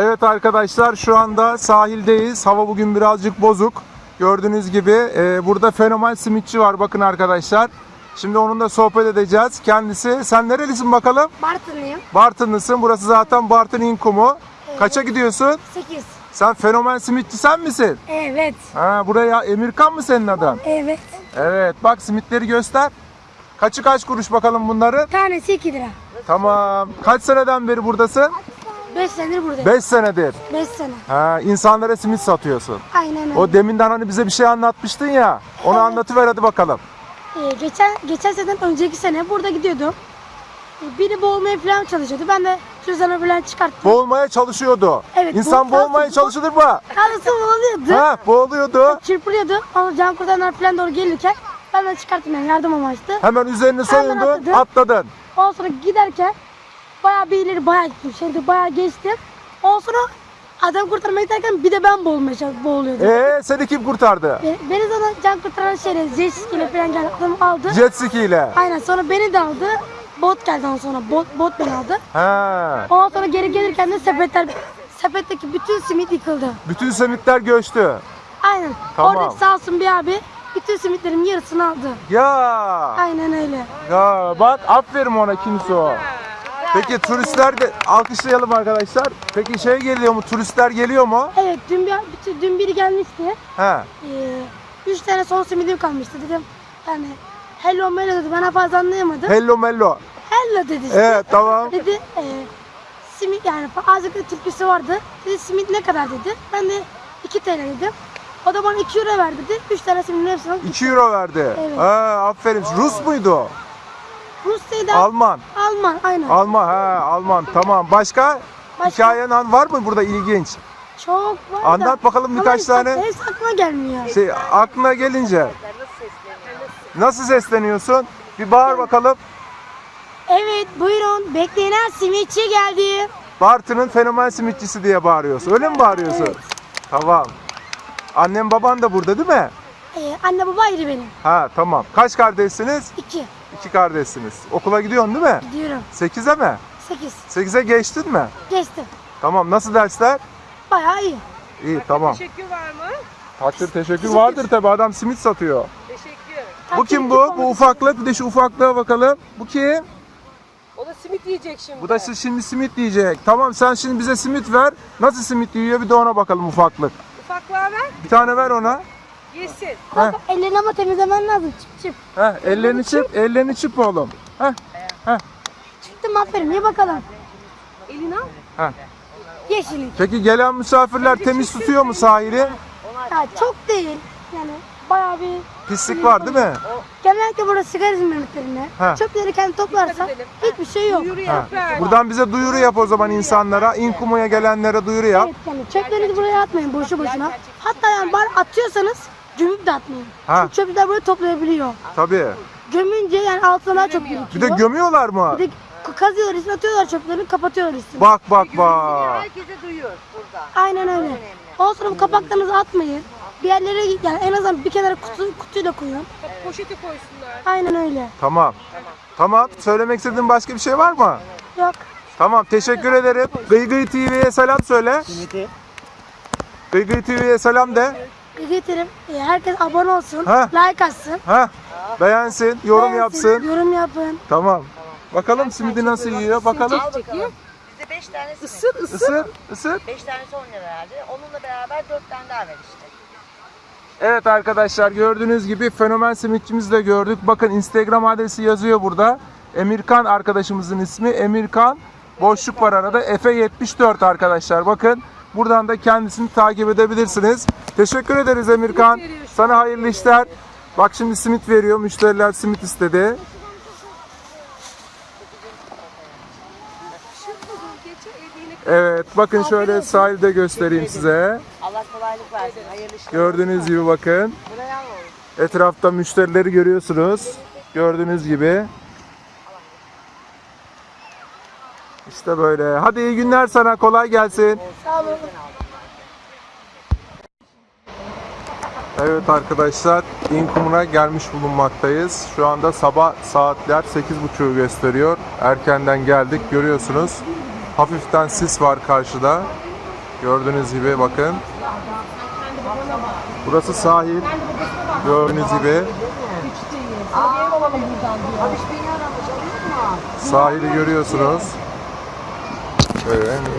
Evet arkadaşlar şu anda sahildeyiz. Hava bugün birazcık bozuk. Gördüğünüz gibi e, burada fenomen simitçi var bakın arkadaşlar. Şimdi onunla sohbet edeceğiz. Kendisi sen nerelisin bakalım? Bartınlıyım. Bartınlısın. Burası zaten Bartın İnkumu. Kaça gidiyorsun? 8. Sen fenomen simitçi sen misin? Evet. Ha buraya Emirkan mı senin adın? Evet. Evet bak simitleri göster. Kaçı kaç kuruş bakalım bunların? Tanesi 2 lira. Tamam. Kaç seneden beri buradasın? 5 senedir buradayım. 5 senedir. 5 sene. Ha, insanlara simit satıyorsun. Aynen öyle. O deminden hani bize bir şey anlatmıştın ya. Onu Evet. anlatıver hadi bakalım. Ee, geçen geçen seneden önceki sene burada gidiyordum. Ee, biri boğulmaya falan çalışıyordu. Ben de cüzdanı falan çıkarttım. Boğulmaya çalışıyordu. Evet, İnsan bu- boğulmaya çalışılır mı? Kalası boğuluyordu. Ha, boğuluyordu. Çırpılıyordu. Ama can kurtaranlar falan doğru gelirken ben de çıkarttım yani yardım amaçlı. Hemen üzerine soyundu, atladın. atladın. Ondan sonra giderken bayağı bir ileri bayağı gittim. Şimdi bayağı geçtim. Ondan sonra adam kurtarmaya giderken bir de ben boğulmaya çalış- boğuluyordum. Ee, seni kim kurtardı? Beni, beni zaten can kurtaran şeyle jet ski ile falan geldi. Adam aldı. Jet ski ile. Aynen sonra beni de aldı. Bot geldi ondan sonra. Bot, bot beni aldı. Ha. Ondan sonra geri gelirken de sepetler sepetteki bütün simit yıkıldı. Bütün simitler göçtü. Aynen. Tamam. Oradaki sağ olsun bir abi bütün simitlerin yarısını aldı. Ya. Aynen öyle. Ya bak aferin ona kimse o. Peki turistler de alkışlayalım arkadaşlar. Peki şey geliyor mu? Turistler geliyor mu? Evet dün bir bütün- dün biri gelmişti. He. Ee, üç tane son simidim kalmıştı dedim. Yani hello mello dedi. Ben fazla anlayamadım. Hello mello. hello dedi işte. Evet tamam. Dedi e, simit yani azıcık da türküsü vardı. Dedi simit ne kadar dedi. Ben de 2 TL dedim. O da bana 2 euro ver dedi. 3 tane simitin hepsini aldım. 2 euro verdi. Evet. Ha, aferin. Rus muydu? Rusya'da Alman. Alman aynen. Alman ha Alman. Tamam. Başka? Başka? Hikayen an var mı burada ilginç? Çok var da. Anlat bakalım Ama birkaç işte tane. Hepsi aklıma gelmiyor. Şey aklına gelince. Nasıl sesleniyorsun? Bir bağır bakalım. Evet buyurun beklenen simitçi geldi. Bartın'ın fenomen simitçisi diye bağırıyorsun. Öyle mi bağırıyorsun? Evet. Tamam. Annem baban da burada değil mi? Ee, anne baba ayrı benim. Ha tamam. Kaç kardeşsiniz? 2. İki kardeşsiniz. Okula gidiyorsun değil mi? Gidiyorum. 8'e mi? 8. 8'e geçtin mi? Geçtim. Tamam. Nasıl dersler? Bayağı iyi. İyi tamam. Teşekkür var mı? Takdir teşekkür vardır tabi adam simit satıyor. Teşekkür. Bu kim bu? Bu ufaklık. Bir de şu ufaklığa bakalım. Bu kim? O da simit yiyecek şimdi. Bu da siz şimdi simit diyecek. Tamam sen şimdi bize simit ver. Nasıl simit yiyor bir de ona bakalım ufaklık. Ufaklığa ver, Bir tane ver ona. Yesin. Kanka ellerini ama temizlemen lazım. Çıp çıp. Heh, ellerini çırp, ellerini çırp oğlum. Heh, heh, Çıktım aferin ye bakalım. Elini al. heh. Yeşillik. Peki gelen misafirler temiz tutuyor mu sahili? Ya çok değil. Yani bayağı bir Pislik var değil mi? genellikle burada sigara izmaritlerine Ha. çöpleri kendi toplarsa hiçbir şey yok. Ha. Buradan bize duyuru yap o zaman insanlara. İnkumu'ya gelenlere duyuru yap. Evet yani çöplerinizi buraya atmayın boşu boşuna. Hatta yani bari atıyorsanız gömüp de atmayın. Ha. Çünkü çöpler böyle toplayabiliyor. Tabii. Gömünce yani altına daha çok Bir de gömüyorlar mı? Bir de kazıyorlar üstüne atıyorlar çöplerini kapatıyorlar üstüne. Bak bak bak. Herkese duyuyor burada. Aynen öyle. Ondan sonra bu kapaklarınızı atmayın. Bir yerlere yani en azından bir kenara kutu, kutuyla koyun. Poşete koysunlar. Aynen öyle. Tamam. Tamam. Söylemek istediğin başka bir şey var mı? Yok. Tamam. Teşekkür ederim. Gıy Gıy TV'ye selam söyle. Gıy Gıy TV'ye selam de. Getirin. Ee, Herkes abone olsun. Ha. Like atsın. Ha? Beğensin, yorum beğensin, yapsın. Yorum yapın. Tamam. Bakalım simidi nasıl yiyor bakalım. Al bakalım. Bize 5 tane simit. Isır ısır. Isır, ısır. 5 tanesi 10 lira verdi. Onunla beraber 4 tane daha ver işte. Evet arkadaşlar gördüğünüz gibi fenomen simitçimizi de gördük. Bakın Instagram adresi yazıyor burada. Emirkan arkadaşımızın ismi. Emirkan boşluk var arada. Efe74 arkadaşlar. Bakın buradan da kendisini takip edebilirsiniz. Teşekkür ederiz Emirkan. Sana hayırlı işler. Bak şimdi simit veriyor. Müşteriler simit istedi. Evet bakın şöyle sahilde göstereyim size. Allah kolaylık versin. Hayırlı işler. Gördüğünüz gibi bakın. Etrafta müşterileri görüyorsunuz. Gördüğünüz gibi. İşte böyle. Hadi iyi günler sana. Kolay gelsin. Sağ olun. Evet arkadaşlar İnkumuna gelmiş bulunmaktayız. Şu anda sabah saatler 8.30'u gösteriyor. Erkenden geldik görüyorsunuz. Hafiften sis var karşıda. Gördüğünüz gibi bakın. Burası sahil. Gördüğünüz gibi sahili görüyorsunuz. Evet.